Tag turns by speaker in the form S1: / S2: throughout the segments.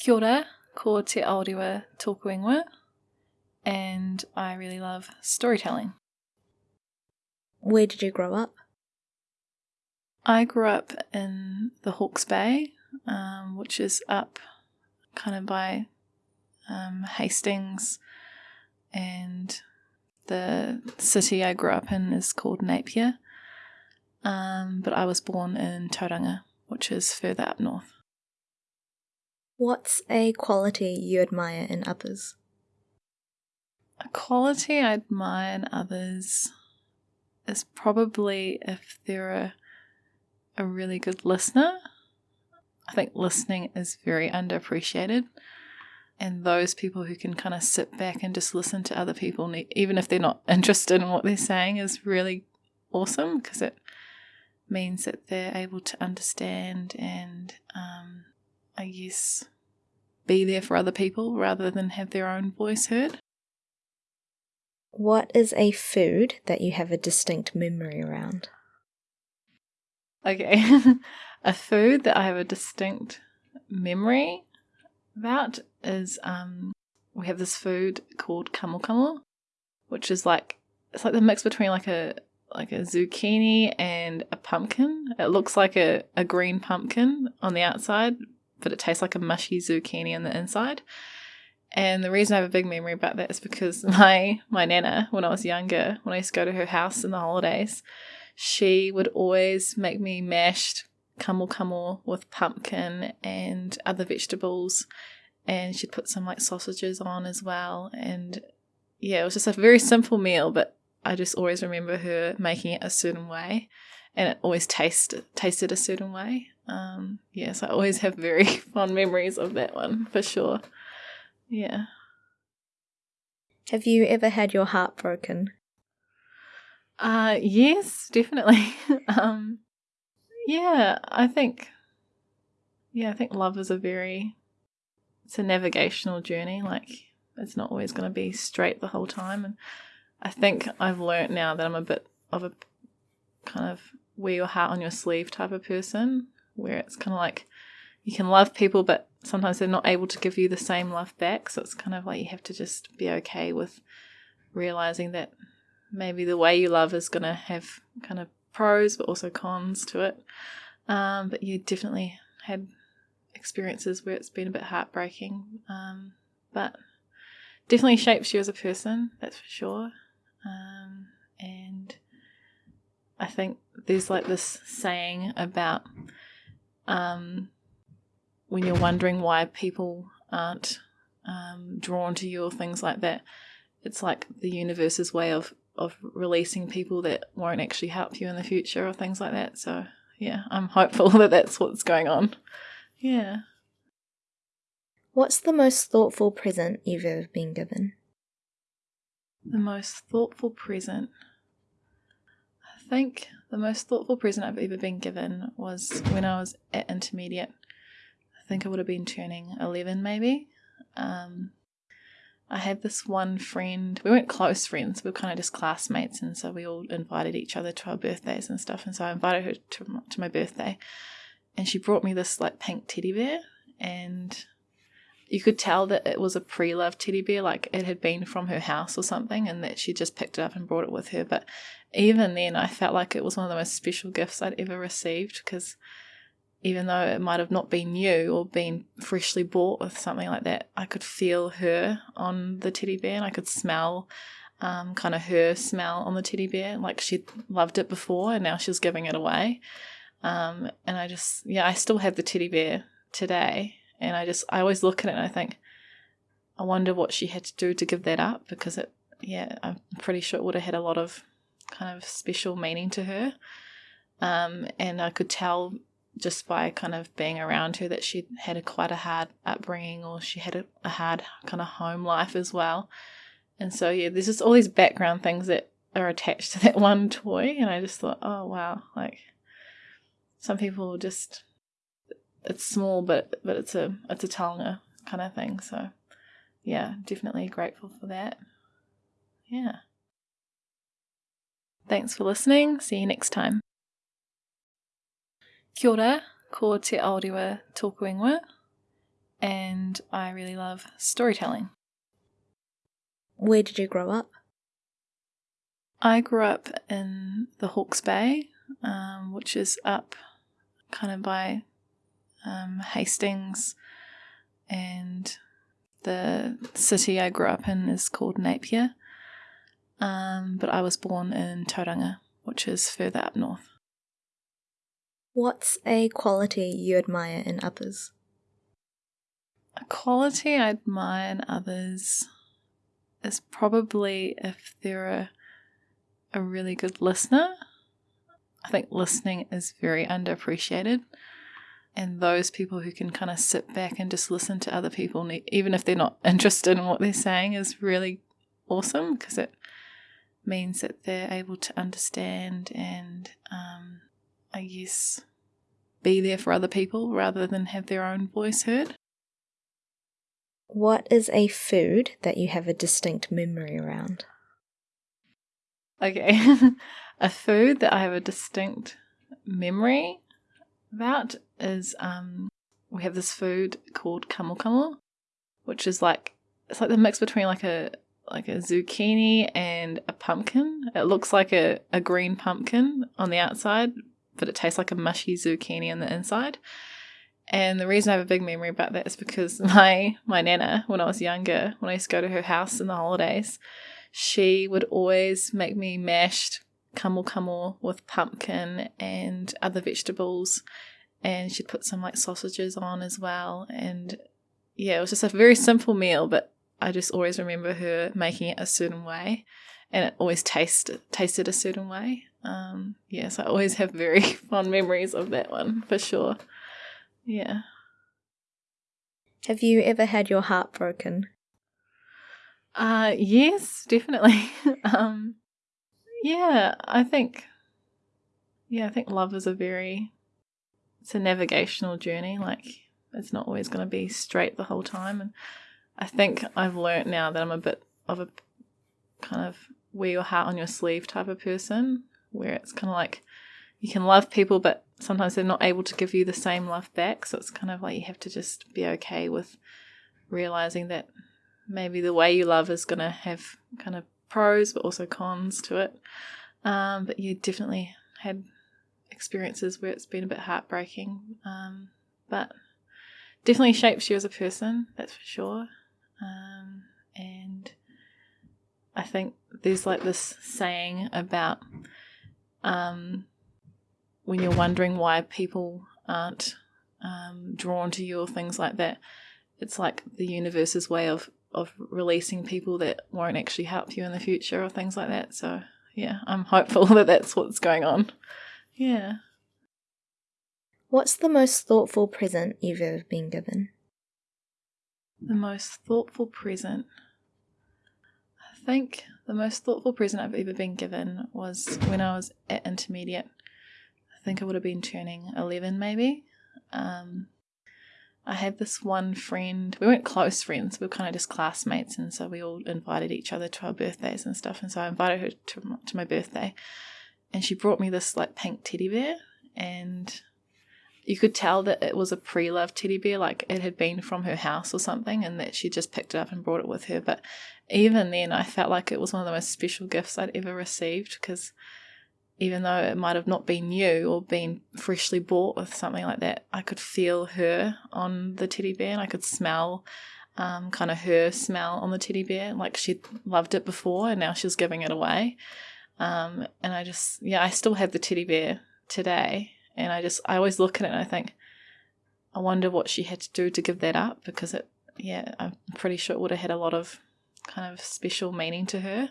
S1: Kia ora, ko te Aorewa tōku ingoa, and I really love storytelling.
S2: Where did you grow up?
S1: I grew up in the Hawke's Bay, um, which is up kind of by um, Hastings, and the city I grew up in is called Napier. Um, but I was born in Tauranga, which is further up north.
S2: What's a quality you admire in others?
S1: A quality I admire in others is probably if they're a, a really good listener. I think listening is very underappreciated. And those people who can kind of sit back and just listen to other people, even if they're not interested in what they're saying, is really awesome because it means that they're able to understand and um, I guess, be there for other people rather than have their own voice heard.
S2: What is a food that you have a distinct memory around?
S1: Okay, a food that I have a distinct memory about is um, we have this food called kamo kamo, which is like it's like the mix between like a like a zucchini and a pumpkin. It looks like a, a green pumpkin on the outside, but it tastes like a mushy zucchini on the inside. And the reason I have a big memory about that is because my my nana, when I was younger, when I used to go to her house in the holidays, she would always make me mashed kamo kamo with pumpkin and other vegetables, and she'd put some like sausages on as well. And yeah, it was just a very simple meal, but I just always remember her making it a certain way, and it always tasted tasted a certain way. Um, yes, I always have very fond memories of that one for sure. Yeah.
S2: Have you ever had your heart broken?
S1: Uh, yes, definitely. um, yeah, I think, yeah, I think love is a very, it's a navigational journey. Like, it's not always going to be straight the whole time. And I think I've learnt now that I'm a bit of a kind of wear your heart on your sleeve type of person where it's kind of like you can love people, but sometimes they're not able to give you the same love back. So it's kind of like you have to just be okay with realizing that maybe the way you love is going to have kind of pros, but also cons to it. Um, but you definitely had experiences where it's been a bit heartbreaking, um, but definitely shapes you as a person, that's for sure. Um, and I think there's like this saying about um, when you're wondering why people aren't um, drawn to you or things like that, it's like the universe's way of of releasing people that won't actually help you in the future or things like that. So yeah, I'm hopeful that that's what's going on. Yeah.
S2: What's the most thoughtful present you've ever been given?
S1: The most thoughtful present. I think the most thoughtful present I've ever been given was when I was at intermediate. I think I would have been turning 11 maybe. Um, I had this one friend, we weren't close friends, we were kind of just classmates, and so we all invited each other to our birthdays and stuff. And so I invited her to, to my birthday, and she brought me this like pink teddy bear, and you could tell that it was a pre-loved teddy bear, like it had been from her house or something, and that she just picked it up and brought it with her. But even then, I felt like it was one of the most special gifts I'd ever received because even though it might have not been new or been freshly bought with something like that, I could feel her on the teddy bear and I could smell um, kind of her smell on the teddy bear. Like she'd loved it before and now she's giving it away. Um, and I just, yeah, I still have the teddy bear today and I just, I always look at it and I think, I wonder what she had to do to give that up because it, yeah, I'm pretty sure it would have had a lot of kind of special meaning to her. Um, and I could tell just by kind of being around her that she had a quite a hard upbringing or she had a, a hard kind of home life as well. And so, yeah, there's just all these background things that are attached to that one toy. And I just thought, oh, wow, like some people just it's small, but but it's a it's a taonga kind of thing. So yeah, definitely grateful for that. Yeah. Thanks for listening. See you next time. Kia ora, ko te tōku ingoa, and I really love storytelling.
S2: Where did you grow up?
S1: I grew up in the Hawke's Bay, um, which is up kind of by um, Hastings, and the city I grew up in is called Napier. Um, but I was born in Tauranga, which is further up north.
S2: What's a quality you admire in others?
S1: A quality I admire in others is probably if they're a, a really good listener. I think listening is very underappreciated. And those people who can kind of sit back and just listen to other people, even if they're not interested in what they're saying, is really awesome because it means that they're able to understand and, um, I guess, be there for other people rather than have their own voice heard.
S2: What is a food that you have a distinct memory around?
S1: Okay, a food that I have a distinct memory about is um, we have this food called kamokamo, which is like it's like the mix between like a like a zucchini and a pumpkin. It looks like a, a green pumpkin on the outside, but it tastes like a mushy zucchini on the inside. And the reason I have a big memory about that is because my my nana, when I was younger, when I used to go to her house in the holidays, she would always make me mashed kamokamo with pumpkin and other vegetables, and she'd put some like sausages on as well. And yeah, it was just a very simple meal, but I just always remember her making it a certain way, and it always tasted tasted a certain way. Um, yes, I always have very fond memories of that one for sure. Yeah.
S2: Have you ever had your heart broken?
S1: Uh, yes, definitely. um, yeah, I think. Yeah, I think love is a very. It's a navigational journey. Like it's not always going to be straight the whole time, and I think I've learnt now that I'm a bit of a kind of wear your heart on your sleeve type of person, where it's kind of like you can love people, but sometimes they're not able to give you the same love back. So it's kind of like you have to just be okay with realizing that maybe the way you love is going to have kind of pros, but also cons to it. Um, but you definitely had experiences where it's been a bit heartbreaking. Um, but definitely shapes you as a person, that's for sure. Um, and I think there's like this saying about um, when you're wondering why people aren't um, drawn to you or things like that, it's like the universe's way of of releasing people that won't actually help you in the future or things like that. So yeah, I'm hopeful that that's what's going on. Yeah.
S2: What's the most thoughtful present you've ever been given?
S1: The most thoughtful present. I think the most thoughtful present I've ever been given was when I was at intermediate. I think I would have been turning 11 maybe. Um, I had this one friend, we weren't close friends, we were kind of just classmates, and so we all invited each other to our birthdays and stuff. And so I invited her to, to my birthday, and she brought me this like pink teddy bear, and you could tell that it was a pre loved teddy bear, like it had been from her house or something, and that she just picked it up and brought it with her. But even then, I felt like it was one of the most special gifts I'd ever received because even though it might have not been new or been freshly bought with something like that, I could feel her on the teddy bear and I could smell um, kind of her smell on the teddy bear. Like she'd loved it before and now she's giving it away. Um, and I just, yeah, I still have the teddy bear today. And I just, I always look at it and I think, I wonder what she had to do to give that up because it, yeah, I'm pretty sure it would have had a lot of kind of special meaning to her.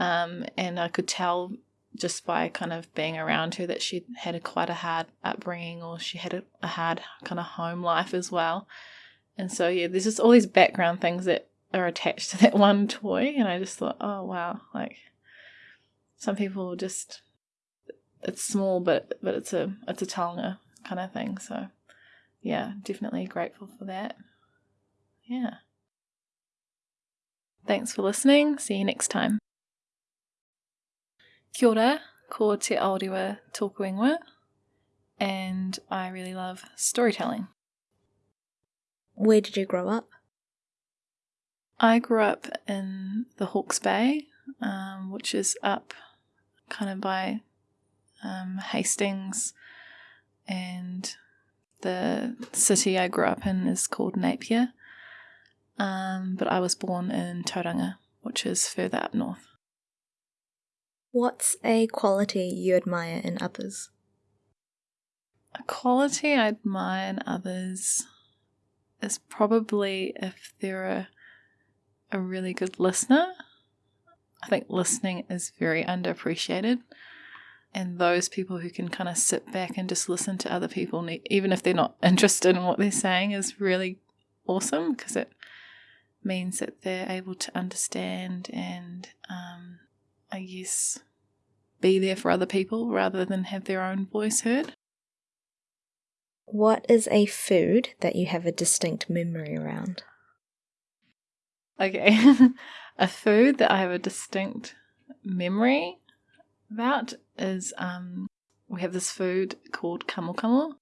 S1: Um, and I could tell just by kind of being around her that she had a quite a hard upbringing or she had a, a hard kind of home life as well. And so yeah, there's just all these background things that are attached to that one toy and I just thought, oh wow, like some people just it's small but but it's a it's a taonga kind of thing. So yeah, definitely grateful for that. Yeah. Thanks for listening. See you next time. Kia ora, ko te Aorewa tōku ingoa, and I really love storytelling.
S2: Where did you grow up?
S1: I grew up in the Hawke's Bay, um, which is up kind of by um, Hastings, and the city I grew up in is called Napier. Um, but I was born in Tauranga, which is further up north.
S2: What's a quality you admire in others?
S1: A quality I admire in others is probably if they're a, a really good listener. I think listening is very underappreciated. And those people who can kind of sit back and just listen to other people, even if they're not interested in what they're saying, is really awesome because it means that they're able to understand and, um, I guess, be there for other people rather than have their own voice heard.
S2: What is a food that you have a distinct memory around?
S1: Okay, a food that I have a distinct memory about is um, we have this food called kamokamo,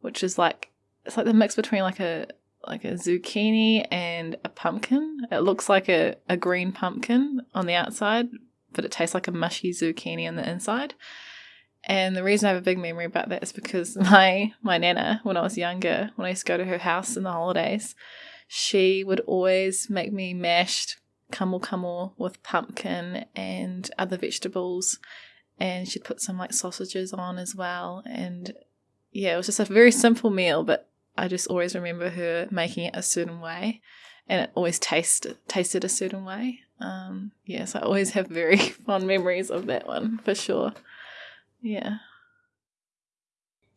S1: which is like it's like the mix between like a like a zucchini and a pumpkin. It looks like a, a green pumpkin on the outside, but it tastes like a mushy zucchini on the inside. And the reason I have a big memory about that is because my my nana, when I was younger, when I used to go to her house in the holidays, she would always make me mashed kamokamo with pumpkin and other vegetables, and she'd put some like sausages on as well. And yeah, it was just a very simple meal, but I just always remember her making it a certain way, and it always tasted tasted a certain way. Um, yes, I always have very fond memories of that one for sure. Yeah.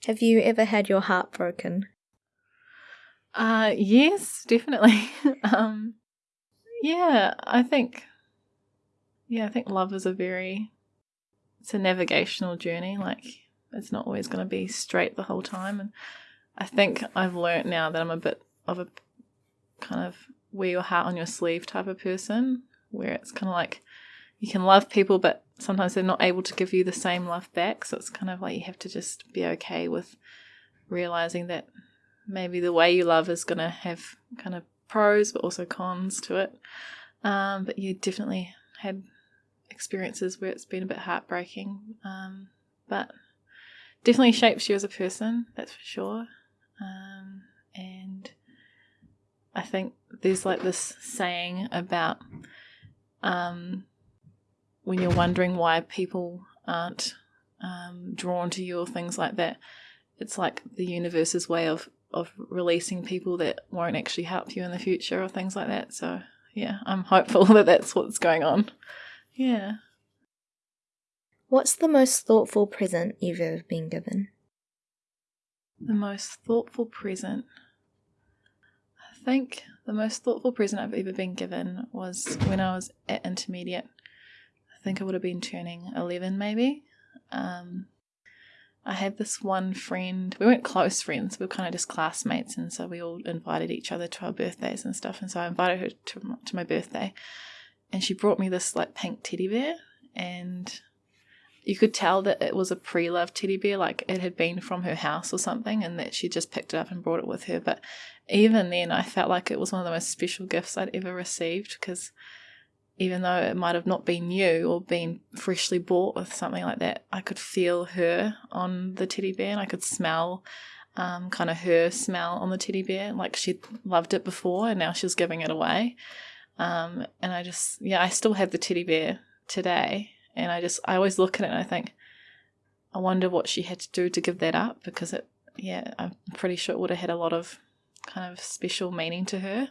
S2: Have you ever had your heart broken?
S1: Uh, yes, definitely. um, yeah, I think, yeah, I think love is a very, it's a navigational journey. Like, it's not always going to be straight the whole time. And I think I've learnt now that I'm a bit of a kind of wear your heart on your sleeve type of person, where it's kind of like you can love people, but sometimes they're not able to give you the same love back. So it's kind of like you have to just be okay with realizing that maybe the way you love is going to have kind of pros but also cons to it. Um, but you definitely had experiences where it's been a bit heartbreaking. Um, but definitely shapes you as a person, that's for sure. Um, and I think there's like this saying about um, when you're wondering why people aren't um, drawn to you or things like that, it's like the universe's way of of releasing people that won't actually help you in the future or things like that. So yeah, I'm hopeful that that's what's going on. Yeah.
S2: What's the most thoughtful present you've ever been given?
S1: The most thoughtful present. I think the most thoughtful present I've ever been given was when I was at intermediate. I think I would have been turning 11 maybe. Um, I had this one friend, we weren't close friends, we were kind of just classmates, and so we all invited each other to our birthdays and stuff. And so I invited her to, to my birthday, and she brought me this like pink teddy bear, and you could tell that it was a pre loved teddy bear, like it had been from her house or something, and that she just picked it up and brought it with her. But even then, I felt like it was one of the most special gifts I'd ever received because even though it might have not been new or been freshly bought with something like that, I could feel her on the teddy bear and I could smell um, kind of her smell on the teddy bear. Like she'd loved it before and now she's giving it away. Um, and I just, yeah, I still have the teddy bear today. And I just, I always look at it and I think, I wonder what she had to do to give that up because it, yeah, I'm pretty sure it would have had a lot of kind of special meaning to her.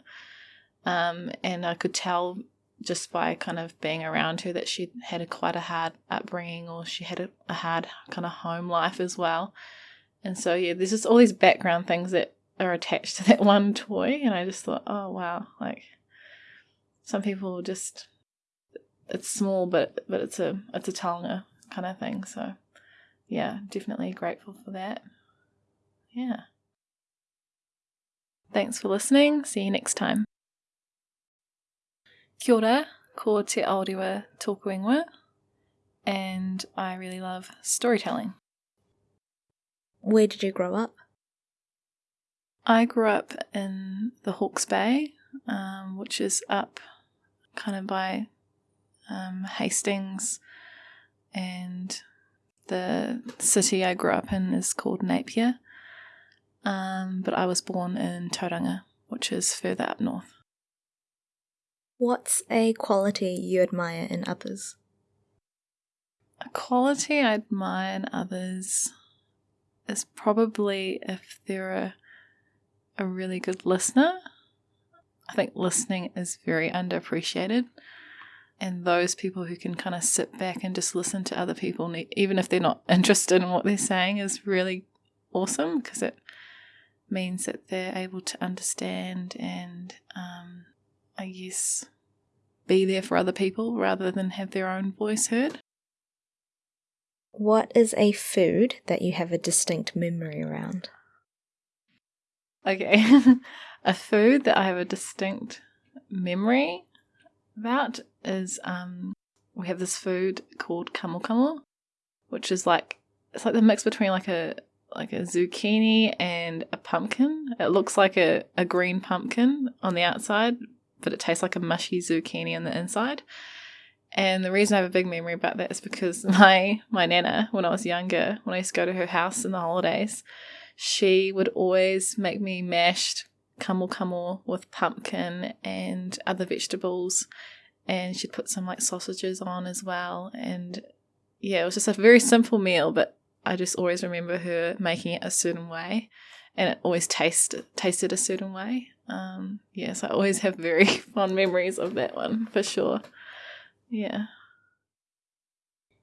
S1: Um, and I could tell just by kind of being around her that she had a quite a hard upbringing or she had a, a hard kind of home life as well. And so yeah, there's just all these background things that are attached to that one toy and I just thought, oh wow, like some people just it's small but but it's a it's a taonga kind of thing. So yeah, definitely grateful for that. Yeah. Thanks for listening. See you next time. Kia ora, ko te Aorewa tōku ingoa, and I really love storytelling.
S2: Where did you grow up?
S1: I grew up in the Hawke's Bay, um, which is up kind of by um, Hastings, and the city I grew up in is called Napier. Um, but I was born in Tauranga, which is further up north.
S2: What's a quality you admire in others?
S1: A quality I admire in others is probably if they're a, a really good listener. I think listening is very underappreciated. And those people who can kind of sit back and just listen to other people, even if they're not interested in what they're saying, is really awesome because it means that they're able to understand and, um, I guess, be there for other people rather than have their own voice heard.
S2: What is a food that you have a distinct memory around?
S1: Okay, a food that I have a distinct memory about is um, we have this food called kamokamo, which is like it's like the mix between like a like a zucchini and a pumpkin. It looks like a, a green pumpkin on the outside, but it tastes like a mushy zucchini on the inside. And the reason I have a big memory about that is because my my nana, when I was younger, when I used to go to her house in the holidays, she would always make me mashed kamokamo with pumpkin and other vegetables, and she'd put some like sausages on as well. And yeah, it was just a very simple meal, but I just always remember her making it a certain way, and it always tasted tasted a certain way. Um, yes, I always have very fond memories of that one for sure. Yeah.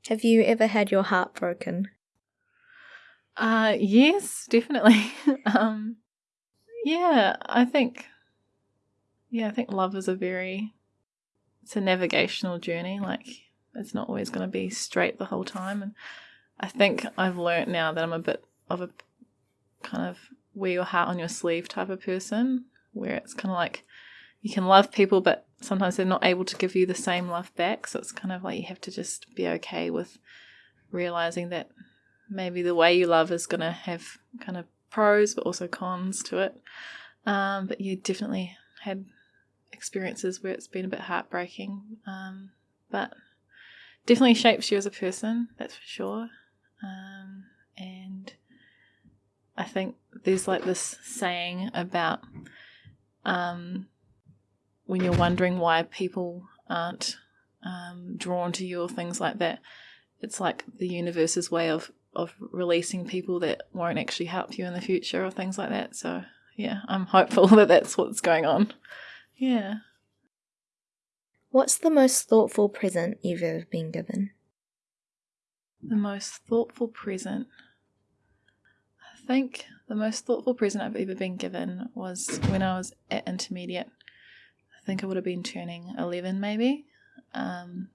S2: Have you ever had your heart broken?
S1: Uh, yes, definitely. um, yeah, I think. Yeah, I think love is a very. It's a navigational journey. Like it's not always going to be straight the whole time, and I think I've learnt now that I'm a bit of a kind of wear your heart on your sleeve type of person, where it's kind of like you can love people, but sometimes they're not able to give you the same love back. So it's kind of like you have to just be okay with realizing that maybe the way you love is going to have kind of pros, but also cons to it. Um, but you definitely had experiences where it's been a bit heartbreaking. Um, but definitely shapes you as a person, that's for sure. Um, and I think there's like this saying about um, when you're wondering why people aren't um, drawn to you or things like that, it's like the universe's way of of releasing people that won't actually help you in the future or things like that. So yeah, I'm hopeful that that's what's going on. Yeah.
S2: What's the most thoughtful present you've ever been given?
S1: The most thoughtful present. I think the most thoughtful present I've ever been given was when I was at intermediate I think I would have been turning 11 maybe. Um,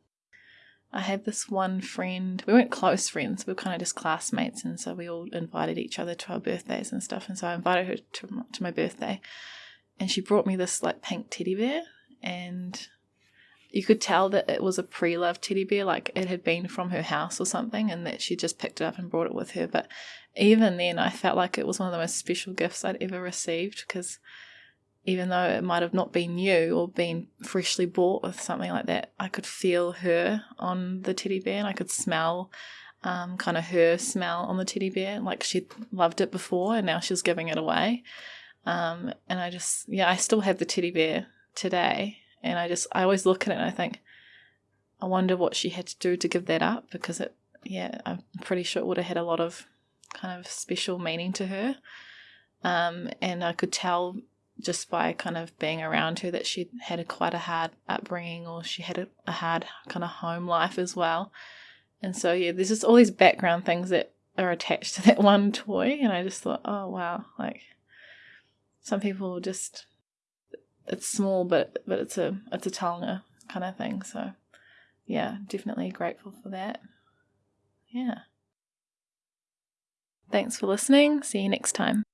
S1: I had this one friend, we weren't close friends, we were kind of just classmates, and so we all invited each other to our birthdays and stuff. And so I invited her to, to my birthday, and she brought me this like pink teddy bear, and you could tell that it was a pre loved teddy bear, like it had been from her house or something, and that she just picked it up and brought it with her. But even then, I felt like it was one of the most special gifts I'd ever received because even though it might have not been new or been freshly bought with something like that, I could feel her on the teddy bear and I could smell um, kind of her smell on the teddy bear. Like she'd loved it before and now she was giving it away. Um, and I just, yeah, I still have the teddy bear today. And I just, I always look at it and I think, I wonder what she had to do to give that up because it, yeah, I'm pretty sure it would have had a lot of kind of special meaning to her. Um, and I could tell just by kind of being around her that she had a quite a hard upbringing or she had a, a hard kind of home life as well. And so yeah, there's just all these background things that are attached to that one toy and I just thought, oh wow, like some people just it's small but but it's a it's a taonga kind of thing. So yeah, definitely grateful for that. Yeah. Thanks for listening. See you next time.